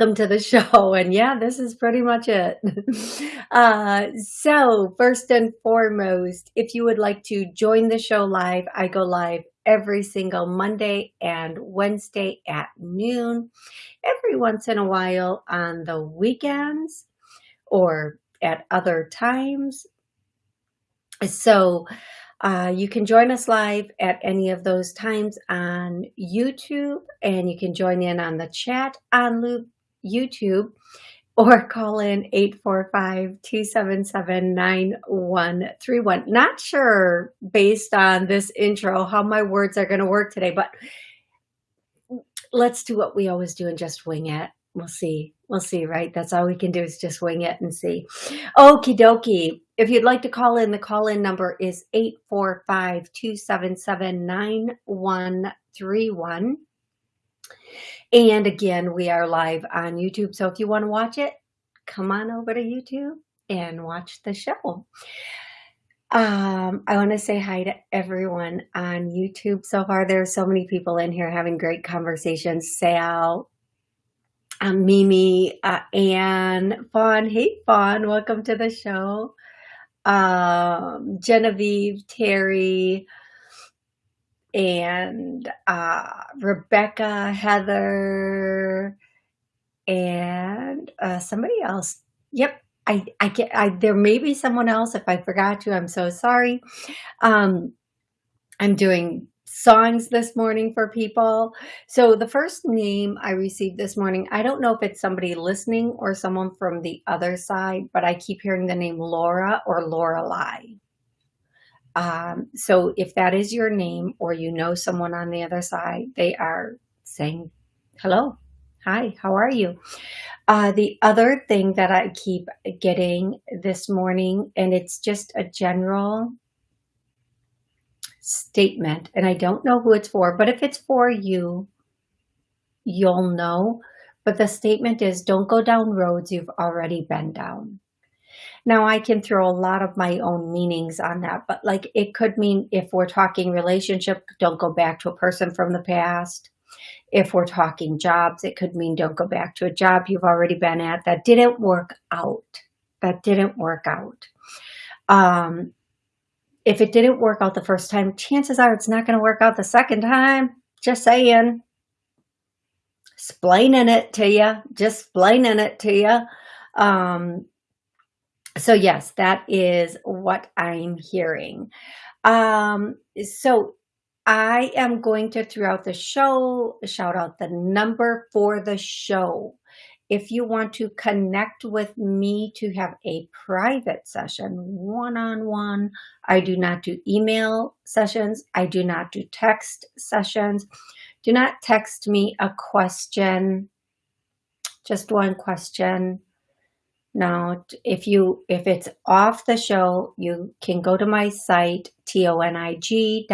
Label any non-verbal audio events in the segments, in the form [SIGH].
Welcome to the show. [LAUGHS] And yeah, this is pretty much it. [LAUGHS] Uh, so first and foremost, if you would like to join the show live, I go live every single Monday and Wednesday at noon, every once in a while on the weekends or at other times. So uh, you can join us live at any of those times on YouTube, and you can join in on the chat on YouTube or call in 845-277-9131. Not sure based on this intro how my words are going to work today, but let's do what we always do and just wing it. We'll see. We'll see, right? That's all we can do is just wing it and see. Okie dokie. If you'd like to call in, the call-in number is 845-277-9131. And again, we are live on YouTube. So if you want to watch it, come on over to YouTube and watch the show. Um, I want to say hi to everyone on YouTube so far. There are so many people in here having great conversations. Sal, um, Mimi, uh, Anne, Fawn. Hey, Fawn, welcome to the show um, Genevieve, Terry, and uh, Rebecca, Heather, and uh, somebody else. Yep, I, I get. I, there may be someone else. If I forgot to, I'm so sorry. Um, I'm doing songs this morning for people. So the first name I received this morning, I don't know if it's somebody listening or someone from the other side, but I keep hearing the name Laura or Lorelei. Um, so if that is your name or you know someone on the other side, they are saying, hello, hi, how are you? Uh, the other thing that I keep getting this morning, and it's just a general statement, and I don't know who it's for, but if it's for you, you'll know. But the statement is don't go down roads you've already been down. Now I can throw a lot of my own meanings on that, but like it could mean if we're talking relationship, don't go back to a person from the past. If we're talking jobs, it could mean don't go back to a job you've already been at that didn't work out. That didn't work out. Um, if it didn't work out the first time, chances are it's not going to work out the second time. Just saying. Explaining it to you. Just explaining it to you. Um, so yes, that is what I'm hearing. Um, so I am going to, throughout the show, shout out the number for the show. If you want to connect with me to have a private session, one-on-one, -on -one, I do not do email sessions. I do not do text sessions. Do not text me a question, just one question. No, if you if it's off the show, you can go to my site, tonig.info.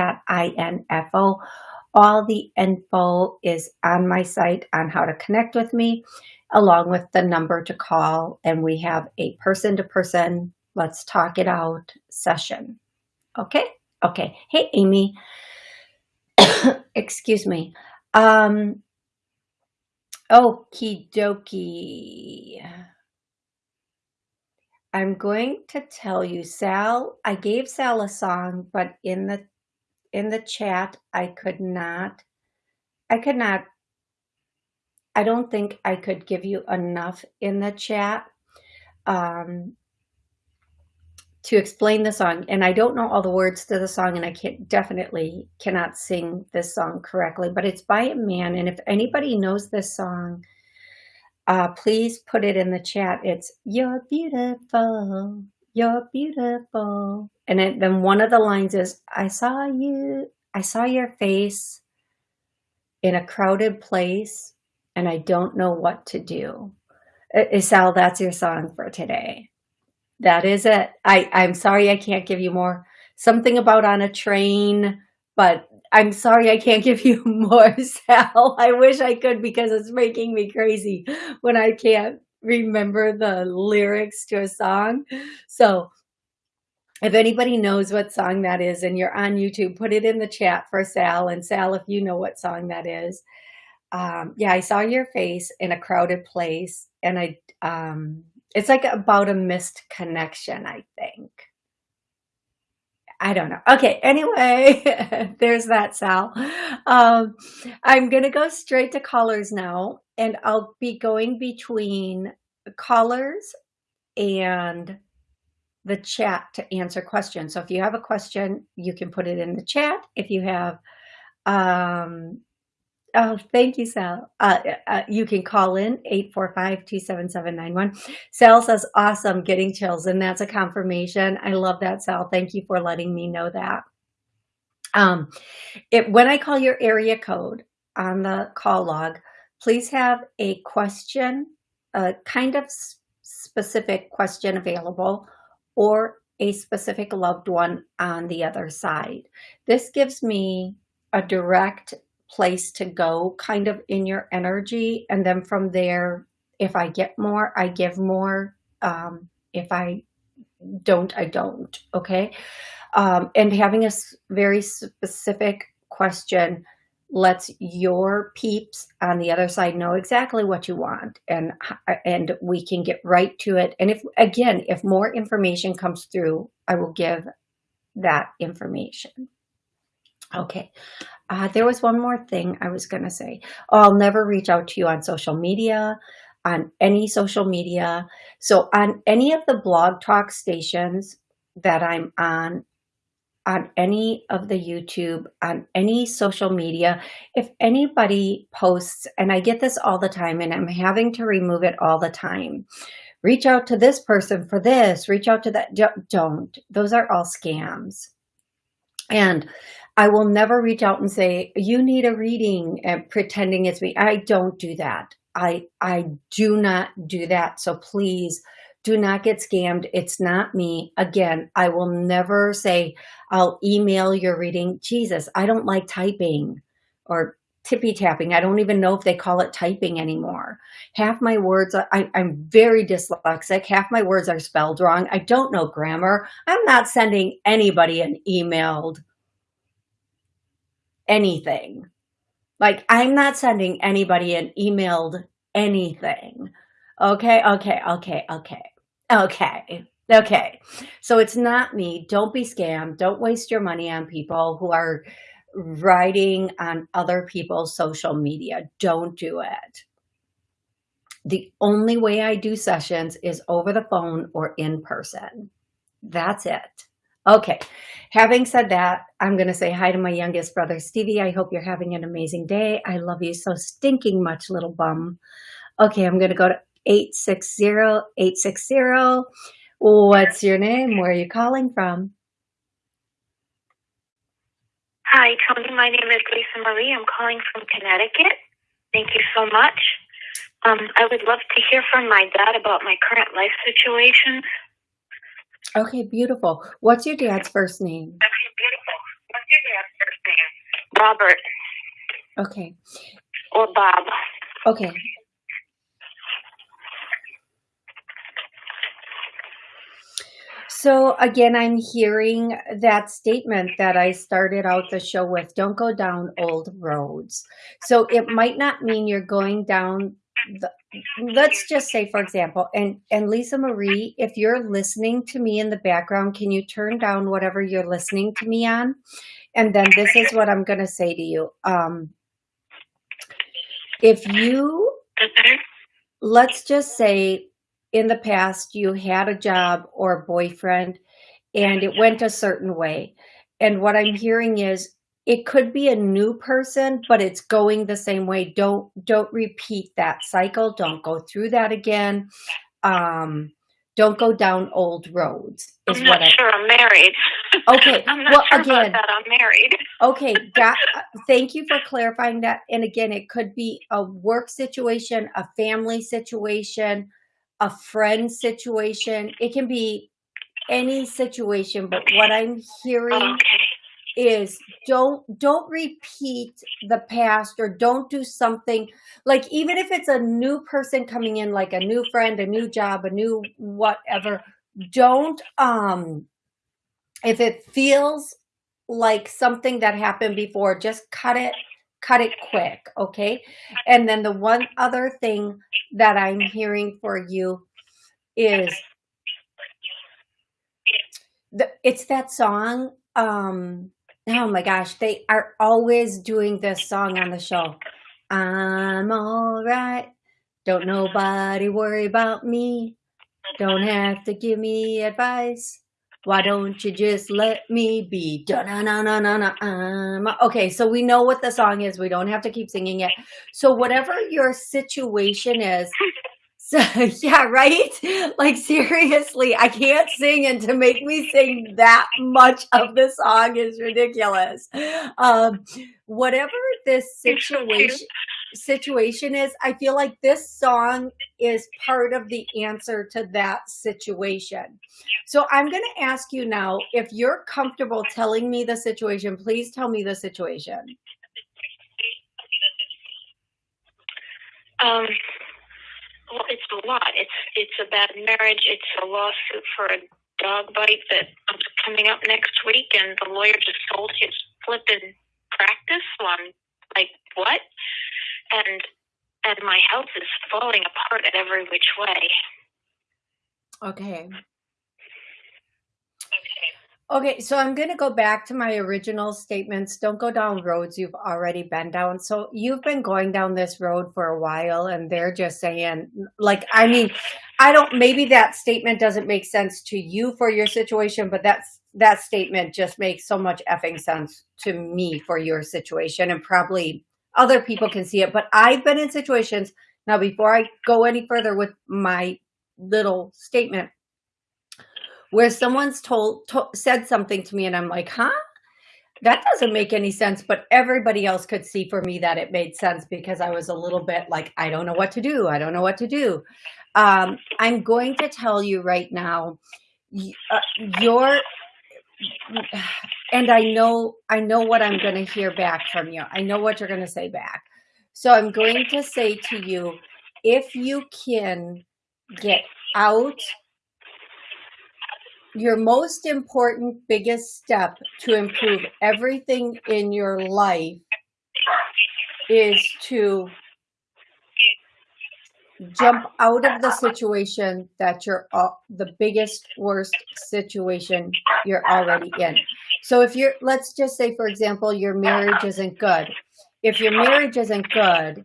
All the info is on my site on how to connect with me along with the number to call. And we have a person to person, let's talk it out session. Okay. Okay. Hey, Amy. [COUGHS] Excuse me. Um, okie dokie. I'm going to tell you, Sal, I gave Sal a song, but in the in the chat, I could not, I could not I don't think I could give you enough in the chat um, to explain the song. And I don't know all the words to the song, and I can't, definitely cannot sing this song correctly, but it's by a man. And if anybody knows this song, uh, please put it in the chat. It's You're beautiful, you're beautiful. And it, then one of the lines is, I saw you, I saw your face in a crowded place and I don't know what to do. Uh, Sal, that's your song for today. That is it. I, I'm sorry I can't give you more. Something about on a train, but I'm sorry I can't give you [LAUGHS] more, Sal. I wish I could because it's making me crazy when I can't remember the lyrics to a song. So if anybody knows what song that is and you're on YouTube, put it in the chat for Sal. And Sal, if you know what song that is. Um, yeah, I saw your face in a crowded place and I, um, it's like about a missed connection, I think. I don't know. Okay, anyway, [LAUGHS] there's that, Sal. Um, I'm going to go straight to callers now, and I'll be going between callers and the chat to answer questions. So if you have a question, you can put it in the chat. If you have um, Oh, thank you, Sal. Uh, uh, you can call in 845-27791. Sal says, awesome, getting chills. And that's a confirmation. I love that, Sal. Thank you for letting me know that. Um, it, when I call your area code on the call log, please have a question, a kind of specific question available or a specific loved one on the other side. This gives me a direct place to go kind of in your energy. And then from there, if I get more, I give more. Um, if I don't, I don't. Okay. Um, and having a very specific question lets your peeps on the other side know exactly what you want and and we can get right to it and if again if more information comes through i will give that information okay uh, there was one more thing I was going to say. Oh, I'll never reach out to you on social media, on any social media. So on any of the blog talk stations that I'm on, on any of the YouTube, on any social media, if anybody posts, and I get this all the time and I'm having to remove it all the time, reach out to this person for this, reach out to that, don't. Those are all scams. And I will never reach out and say, you need a reading and pretending it's me. I don't do that. I, I do not do that. So please do not get scammed. It's not me. Again, I will never say, I'll email your reading. Jesus, I don't like typing or tippy tapping. I don't even know if they call it typing anymore. Half my words, I, am very dyslexic. Half my words are spelled wrong. I don't know grammar. I'm not sending anybody an emailed anything. Like I'm not sending anybody an emailed anything. Okay, okay, okay, okay, okay, okay. So it's not me. Don't be scammed. Don't waste your money on people who are writing on other people's social media. Don't do it. The only way I do sessions is over the phone or in person. That's it. Okay, having said that, I'm going to say hi to my youngest brother, Stevie. I hope you're having an amazing day. I love you so stinking much, little bum. Okay, I'm going to go to 860-860. What's your name? Where are you calling from? Hi, Tony. My name is Lisa Marie. I'm calling from Connecticut. Thank you so much. Um, I would love to hear from my dad about my current life situation. Okay, beautiful. What's your dad's first name? Okay, beautiful. What's your dad's first name? Robert. Okay. Or Bob. Okay. So again, I'm hearing that statement that I started out the show with, don't go down old roads. So it might not mean you're going down the, let's just say, for example, and, and Lisa Marie, if you're listening to me in the background, can you turn down whatever you're listening to me on? And then this is what I'm going to say to you. Um, if you, let's just say in the past, you had a job or a boyfriend and it went a certain way. And what I'm hearing is it could be a new person, but it's going the same way. Don't don't repeat that cycle. Don't go through that again. Um, don't go down old roads. Is I'm not I, sure I'm married. [LAUGHS] Okay. I'm not well, sure again, about that. I'm married. okay. Got, thank you for clarifying that. And again, it could be a work situation, a family situation, a friend situation. It can be any situation, but what I'm hearing Okay. Is don't don't repeat the past or don't do something like even if it's a new person coming in like a new friend a new job a new whatever don't um if it feels like something that happened before just cut it cut it quick okay? And then the one other thing that i'm hearing for you is the, it's that song um Oh my gosh, they are always doing this song on the show. I'm all right. Don't nobody worry about me. Don't have to give me advice. Why don't you just let me be? Okay, so we know what the song is. We don't have to keep singing it. So whatever your situation is, so [LAUGHS] yeah, right? Like seriously, I can't sing and to make me sing that much of the song is ridiculous. Um, whatever this situation situation is, I feel like this song is part of the answer to that situation. So I'm going to ask you now, if you're comfortable telling me the situation, please tell me the situation. Um, well, it's a lot. It's it's a bad marriage. It's a lawsuit for a dog bite that is coming up next week, and the lawyer just sold his flipping practice. So I'm like, what? And and my health is falling apart at every which way. Okay. Okay, so I'm going to go back to my original statements. Don't go down roads you've already been down. So you've been going down this road for a while and they're just saying, like, I mean, I don't, maybe that statement doesn't make sense to you for your situation, but that's, that statement just makes so much effing sense to me for your situation and probably other people can see it. But I've been in situations now before I go any further with my little statement, where someone's told, to, said something to me and I'm like, huh? That doesn't make any sense, but everybody else could see for me that it made sense because I was a little bit like, I don't know what to do. I don't know what to do. Um, I'm going to tell you right now, uh, your, and I know, I know what I'm going to hear back from you. I know what you're going to say back. So I'm going to say to you, if you can get out your most important, biggest step to improve everything in your life is to jump out of the situation that you're uh, the biggest worst situation you're already in. So if you're let's just say for example your marriage isn't good. If your marriage isn't good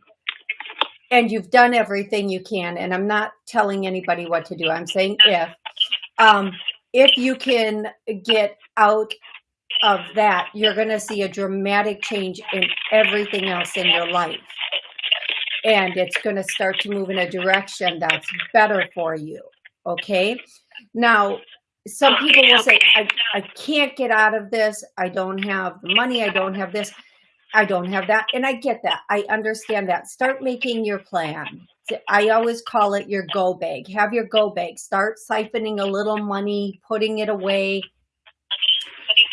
and you've done everything you can and i'm not telling anybody what to do. I'm saying if um if you can get out of that, you're going to see a dramatic change in everything else in your life. And it's going to start to move in a direction that's better for you. Okay. Now, some people will say, I, I can't get out of this. I don't have the money. I don't have this. I don't have that. And I get that. I understand that. Start making your plan. I always call it your go bag. Have your go bag. Start siphoning a little money, putting it away.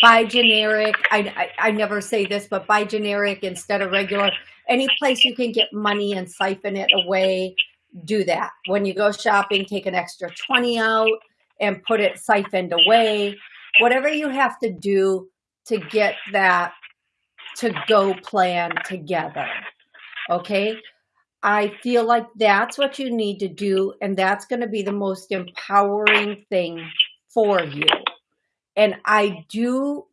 Buy generic. I, I, I never say this, but buy generic instead of regular. Any place you can get money and siphon it away, do that. When you go shopping, take an extra 20 out and put it siphoned away. Whatever you have to do to get that to go plan together. Okay. I feel like that's what you need to do. And that's going to be the most empowering thing for you. And I do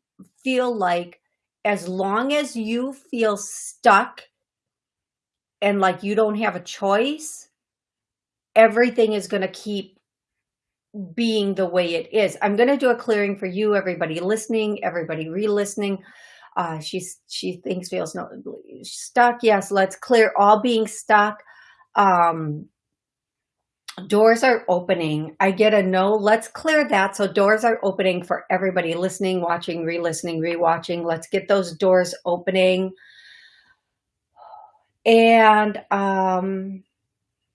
feel like as long as you feel stuck and like you don't have a choice, everything is going to keep being the way it is. I'm going to do a clearing for you, everybody listening, everybody re-listening. Uh, she's, she thinks feels no stuck. Yes, let's clear all being stuck. Um, doors are opening. I get a no. Let's clear that. So doors are opening for everybody listening, watching, re-listening, re-watching. Let's get those doors opening. And um,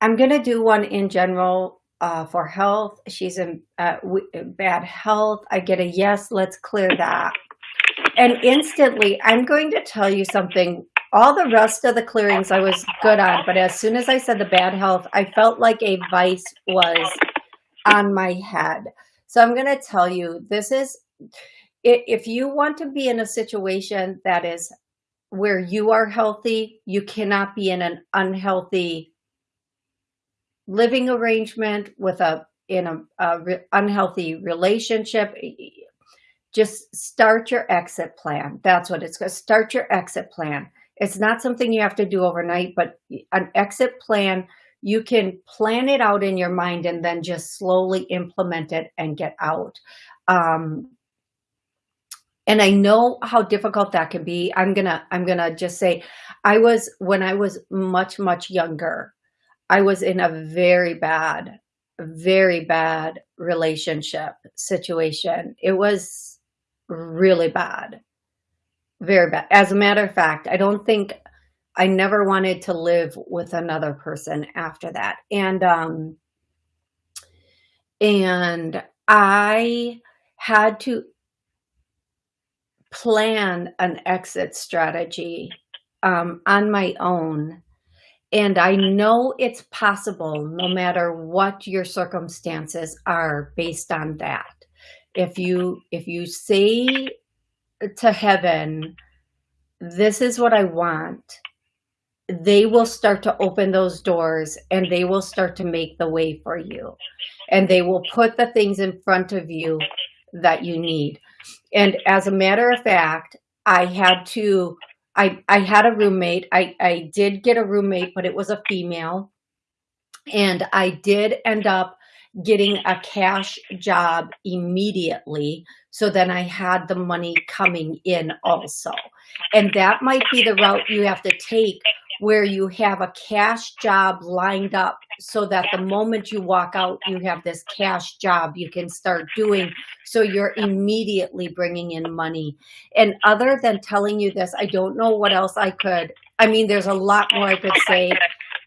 I'm to do one in general uh, for health. She's in uh, bad health. I get a yes, let's clear that. And instantly, I'm going to tell you something. All the rest of the clearings I was good on, but as soon as I said the bad health, I felt like a vice was on my head. So I'm going to tell you, this is, if you want to be in a situation that is where you are healthy, you cannot be in an unhealthy living arrangement with a in a, a re unhealthy relationship. Just start your exit plan. That's what it's going to start your exit plan. It's not something you have to do overnight, but an exit plan, you can plan it out in your mind and then just slowly implement it and get out. Um, and I know how difficult that can be. I'm gonna, I'm gonna just say, I was, when I was much, much younger, I was in a very bad, very bad relationship situation. It was really bad, very bad. As a matter of fact, I don't think I never wanted to live with another person after that. And, um, and I had to plan an exit strategy um, on my own. And I know it's possible no matter what your circumstances are based on that. If you, if you say to heaven, this is what I want, they will start to open those doors and they will start to make the way for you. And they will put the things in front of you that you need. And as a matter of fact, I had to, I, I had a roommate. I, I did get a roommate, but it was a female. And I did end up getting a cash job immediately. So then I had the money coming in also. And that might be the route you have to take where you have a cash job lined up so that the moment you walk out, you have this cash job you can start doing. So you're immediately bringing in money. And other than telling you this, I don't know what else I could. I mean, there's a lot more I could say,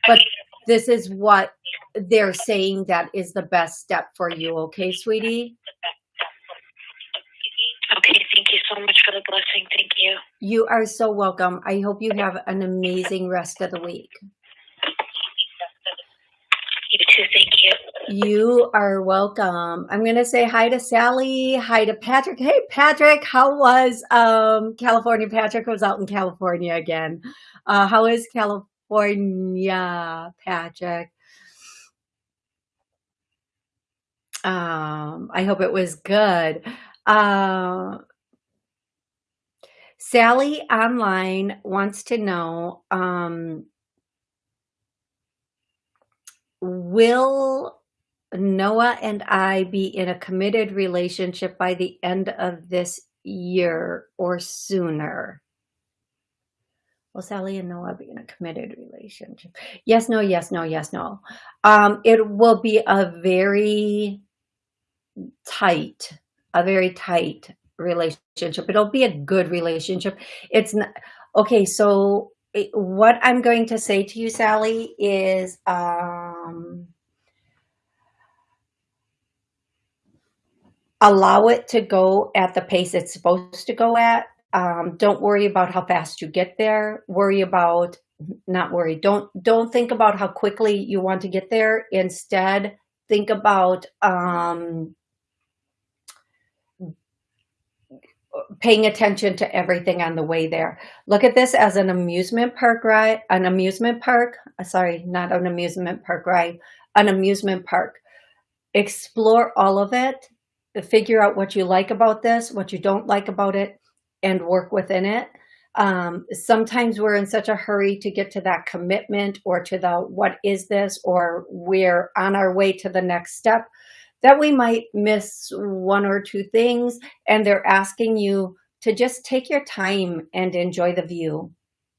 but this is what they're saying that is the best step for you. Okay, sweetie? Okay, thank you so much for the blessing. Thank you. You are so welcome. I hope you have an amazing rest of the week. You too, thank you. You are welcome. I'm going to say hi to Sally, hi to Patrick. Hey, Patrick, how was um, California? Patrick was out in California again. Uh, how is California, Patrick? Um, I hope it was good. Uh, Sally online wants to know, um, will Noah and I be in a committed relationship by the end of this year or sooner? Will Sally and Noah be in a committed relationship? Yes, no, yes, no, yes, no. Um, it will be a very tight a very tight relationship. It'll be a good relationship. It's not, okay. So what I'm going to say to you, Sally, is, um, allow it to go at the pace it's supposed to go at. Um, don't worry about how fast you get there. Worry about, not worry. Don't, don't think about how quickly you want to get there. Instead, think about, um, paying attention to everything on the way there. Look at this as an amusement park ride, an amusement park, uh, sorry, not an amusement park ride, an amusement park. Explore all of it, figure out what you like about this, what you don't like about it, and work within it. Um, sometimes we're in such a hurry to get to that commitment or to the what is this or we're on our way to the next step that we might miss one or two things and they're asking you to just take your time and enjoy the view.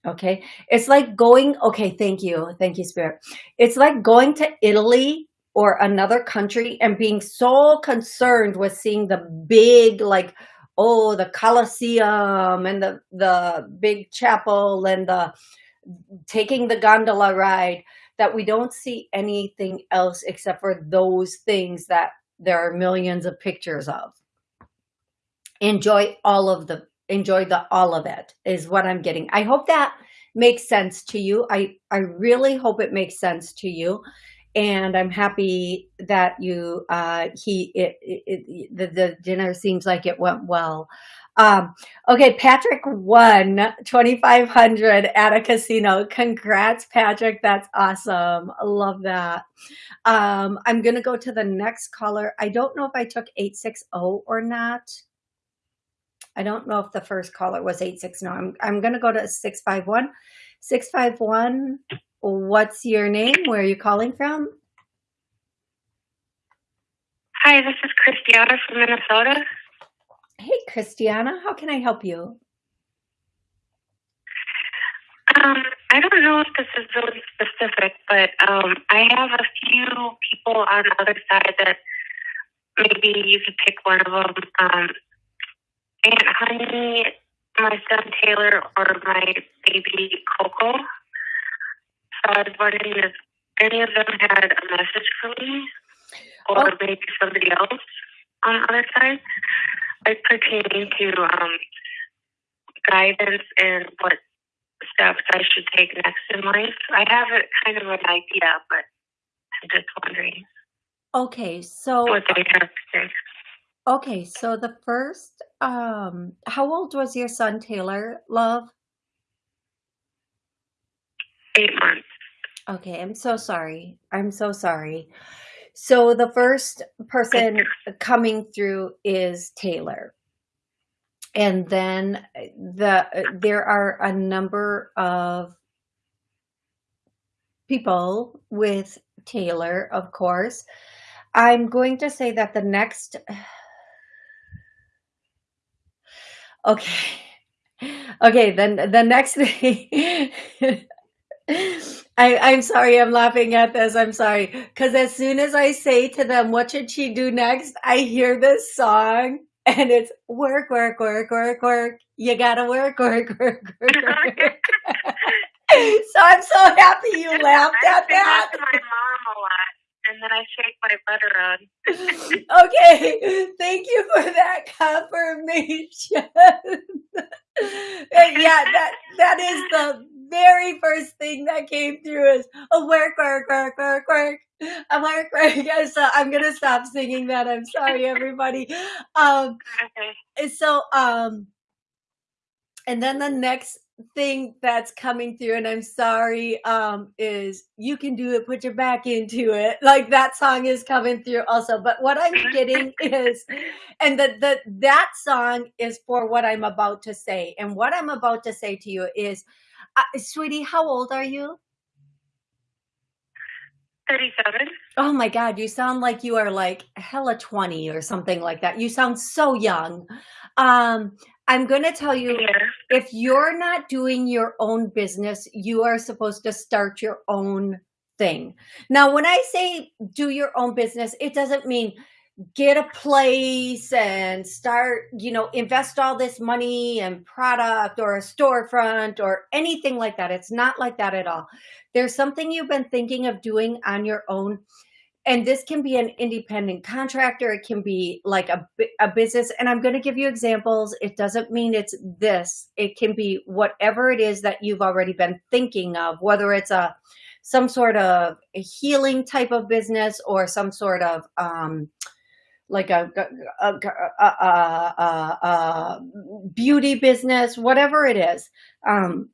Okay. It's like going, okay, thank you. Thank you, Spirit. It's like going to Italy or another country and being so concerned with seeing the big, like, oh, the Colosseum and the, the big chapel and the taking the gondola ride that we don't see anything else except for those things that there are millions of pictures of. Enjoy all of the, enjoy the all of it is what I'm getting. I hope that makes sense to you. I, I really hope it makes sense to you and I'm happy that you uh, he it, it, it, the, the dinner seems like it went well. Um, okay, Patrick won 2,500 at a casino. Congrats, Patrick. That's awesome. Love that. Um, I'm going to go to the next caller. I don't know if I took 860 or not. I don't know if the first caller was 860. I'm, I'm going to go to 651. 651. What's your name? Where are you calling from? Hi, this is Christiana from Minnesota. Hey, Christiana, how can I help you? Um, I don't know if this is really specific, but um, I have a few people on the other side that maybe you could pick one of them. Um, Aunt Honey, my son Taylor, or my baby Coco. I was wondering if any of them had a message for me, or oh. maybe somebody else on the other side, like pertaining to um, guidance and what steps I should take next in life. I have a kind of an idea, but I'm just wondering. Okay, so what they have to say. Okay, so the first, um, how old was your son Taylor, love? Eight months. Okay, I'm so sorry. I'm so sorry. So the first person [LAUGHS] coming through is Taylor. And then eh, the eh, there are a number of people with Taylor, of course. I'm going to say that the next [SIGHS] Okay. [LAUGHS] Okay, then the next [LAUGHS] thing I, I'm sorry, I'm laughing at this. I'm sorry. Because as soon as I say to them, what should she do next? I hear this song and it's work, work, work, work, work. You gotta work, work, work, work, work. [LAUGHS] [LAUGHS] so I'm so happy you laughed I at that. to my mom a lot. And then I shake my butter on. [LAUGHS] okay, thank you for that confirmation. yeah, that that is the very first thing that came through is a work, work, work, work, work. I'm work, work. [LAUGHS] So I'm gonna stop singing that. I'm sorry, everybody. Um, okay. So um, and then the next thing that's coming through, and I'm sorry, um, is you can do it. Put your back into it. [LAUGHS] Like that song is coming through also. But what I'm getting [LAUGHS] is, and that the that song is for what I'm about to say, and what I'm about to say to you is uh, sweetie, how old are you? 37. Oh my God, you sound like you are like hella 20 or something like that. You sound so young. Um, I'm going to tell you, yeah. if you're not doing your own business, you are supposed to start your own thing. Now, when I say do your own business, it doesn't mean get a place and start, you know, invest all this money and product or a storefront or anything like that. It's not like that at all. There's something you've been thinking of doing on your own. And this can be an independent contractor. It can be like a, a business. And I'm going to give you examples. It doesn't mean it's this. It can be whatever it is that you've already been thinking of, whether it's a, some sort of healing type of business or some sort of, um, like a, a, a, a, beauty business, whatever it is. Um,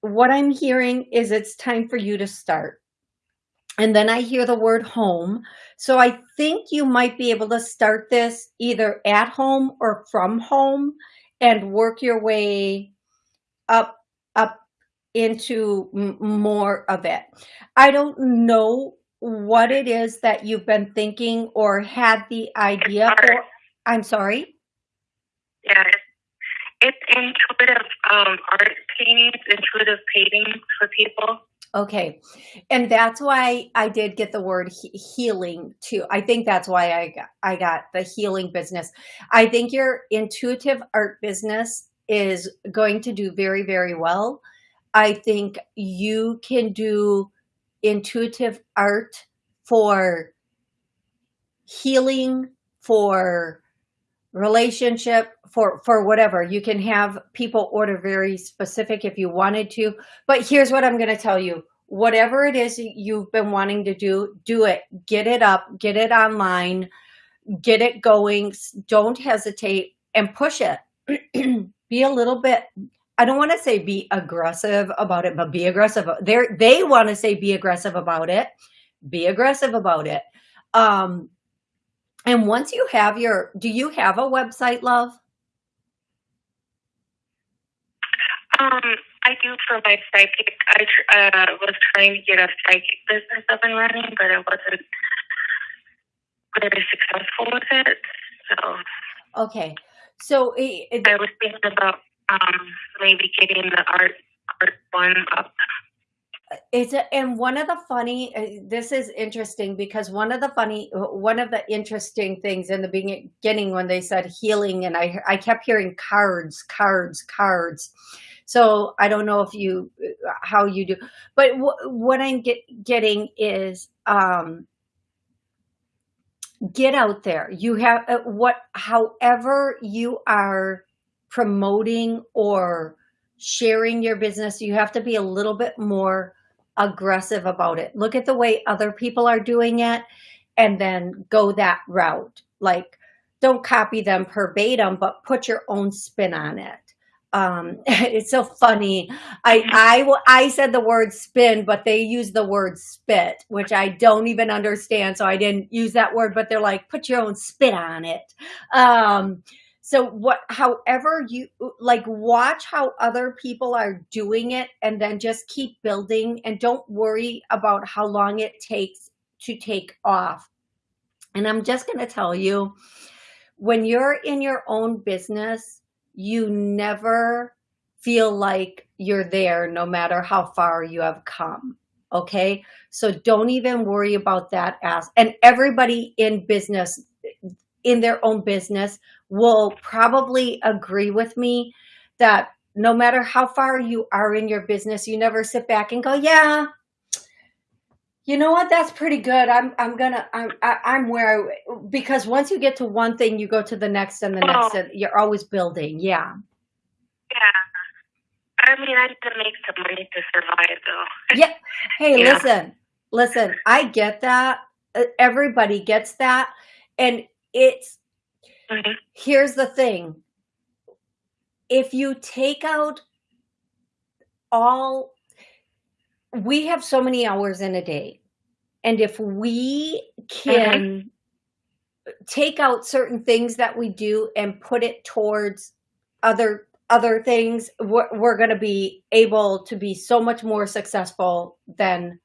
what I'm hearing is it's time for you to start. And then I hear the word home. So I think you might be able to start this either at home or from home and work your way up, up into more of it. I don't know what it is that you've been thinking or had the idea for. I'm sorry? Yeah, it's intuitive um, art paintings, intuitive paintings for people. Okay. And that's why I did get the word he healing too. I think that's why I got, I got the healing business. I think your intuitive art business is going to do very, very well. I think you can do intuitive art for healing, for relationship, for, for whatever. You can have people order very specific if you wanted to. But here's what I'm going to tell you. Whatever it is you've been wanting to do, do it. Get it up. Get it online. Get it going. Don't hesitate and push it. [CLEARS THROAT] be a little bit I don't want to say be aggressive about it, but be aggressive. They they want to say be aggressive about it. Be aggressive about it. Um, and once you have your, do you have a website, love? Um, I do for my psychic. I uh, was trying to get a psychic business up and running, but it wasn't very successful with it. So okay, so it, it, I was thinking about um, maybe getting the art art one up. It's a, and one of the funny. Uh, this is interesting because one of the funny, one of the interesting things in the beginning when they said healing, and I I kept hearing cards, cards, cards. So I don't know if you how you do, but what I'm get, getting is um, get out there. You have uh, what, however you are promoting or sharing your business, you have to be a little bit more aggressive about it. Look at the way other people are doing it and then go that route. Like, don't copy them verbatim, but put your own spin on it. Um, [LAUGHS] it's so funny. I, I, I said the word spin, but they use the word spit, which I don't even understand. So I didn't use that word, but they're like, put your own spit on it. Um, so what, however you like, watch how other people are doing it and then just keep building and don't worry about how long it takes to take off. And I'm just going to tell you, when you're in your own business, you never feel like you're there no matter how far you have come. Okay. So don't even worry about that as, and everybody in business, in their own business will probably agree with me that no matter how far you are in your business, you never sit back and go, yeah, you know what? That's pretty good. I'm, I'm gonna, I'm, I, am i am where, I, because once you get to one thing, you go to the next and the oh. next, and you're always building. Yeah. Yeah. I mean, I need to make some money to survive though. [LAUGHS] Yeah. Hey, yeah. listen, listen, I get that. Uh, everybody gets that. And it's, Mm-hmm. Here's the thing. If you take out all, we have so many hours in a day. And if we can mm-hmm. take out certain things that we do and put it towards other other things, we're, we're going to be able to be so much more successful than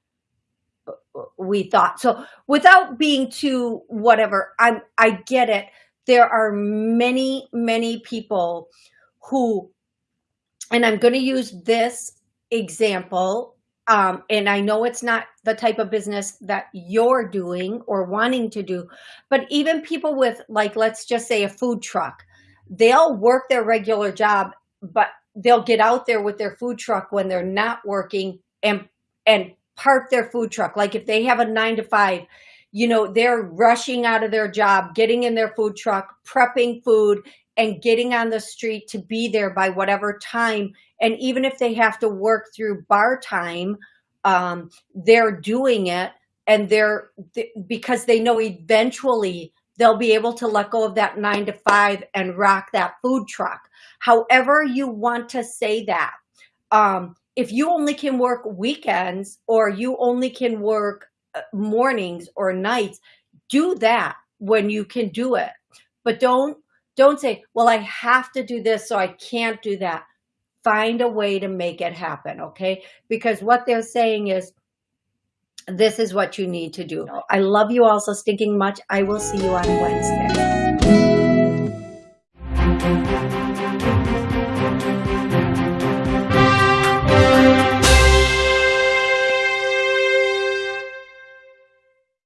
we thought. So without being too whatever, I'm I get it there are many, many people who, and I'm going to use this example, um, and I know it's not the type of business that you're doing or wanting to do, but even people with like, let's just say a food truck, they'll work their regular job, but they'll get out there with their food truck when they're not working and, and park their food truck. Like if they have a nine to five, you know, they're rushing out of their job, getting in their food truck, prepping food, and getting on the street to be there by whatever time. And even if they have to work through bar time, um, they're doing it and they're because they know eventually they'll be able to let go of that nine to five and rock that food truck. However you want to say that. Um, if you only can work weekends or you only can work mornings or nights, do that when you can do it. But don't, don't say, well, I have to do this, so I can't do that. Find a way to make it happen, okay? Because what they're saying is, this is what you need to do. I love you all so stinking much. I will see you on Wednesday.